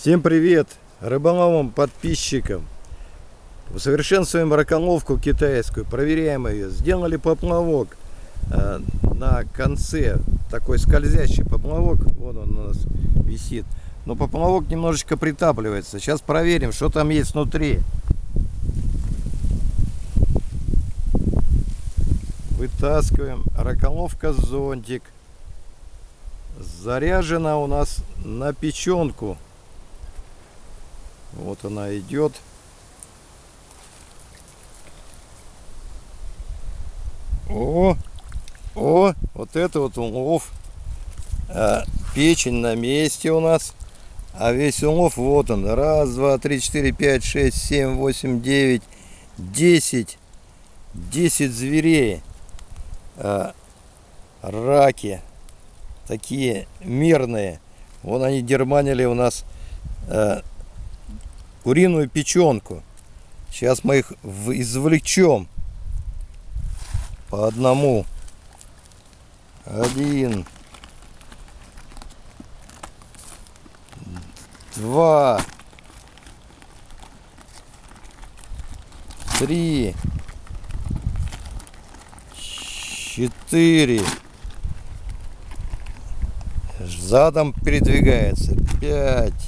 Всем привет рыболовам подписчикам. Усовершенствуем раколовку китайскую, проверяем ее. Сделали поплавок э, на конце, такой скользящий поплавок, вот он у нас висит. Но поплавок немножечко притапливается. Сейчас проверим, что там есть внутри. Вытаскиваем. Раколовка зонтик. Заряжена у нас на печенку. Вот она идет. О, о, вот это вот улов. А, печень на месте у нас. А весь улов вот он. Раз, два, три, четыре, пять, шесть, семь, восемь, девять, десять. Десять зверей. А, раки. Такие мирные. Вон они дерманили у нас а, куриную печенку. Сейчас мы их извлечем по одному. Один. Два. Три. Четыре. Задом передвигается. Пять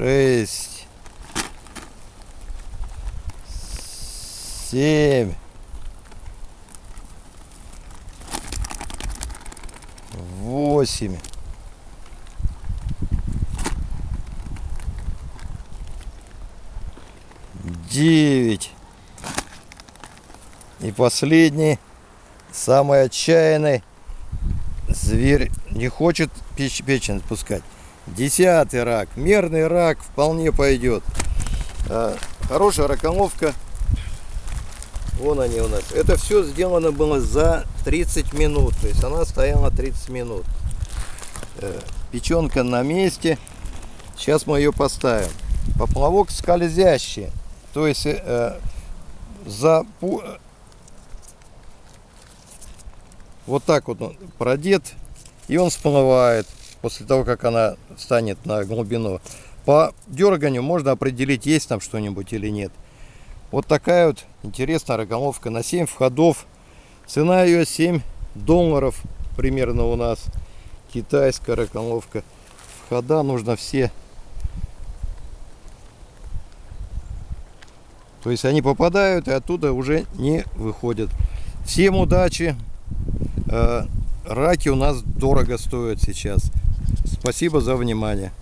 шесть, семь, восемь, девять. И последний, самый отчаянный, зверь не хочет печень отпускать. Десятый рак. Мерный рак вполне пойдет. А, хорошая раколовка. Вон они у нас. Это все сделано было за 30 минут. То есть она стояла 30 минут. Э, печенка на месте. Сейчас мы ее поставим. Поплавок скользящий. То есть э, за вот так вот он продет и он всплывает после того, как она станет на глубину. По дерганию можно определить, есть там что-нибудь или нет. Вот такая вот интересная рогомовка на 7 входов. Цена ее 7 долларов примерно у нас. Китайская рогомовка. Входа нужно все. То есть они попадают и оттуда уже не выходят. Всем удачи. Э, раки у нас дорого стоят сейчас. Спасибо за внимание.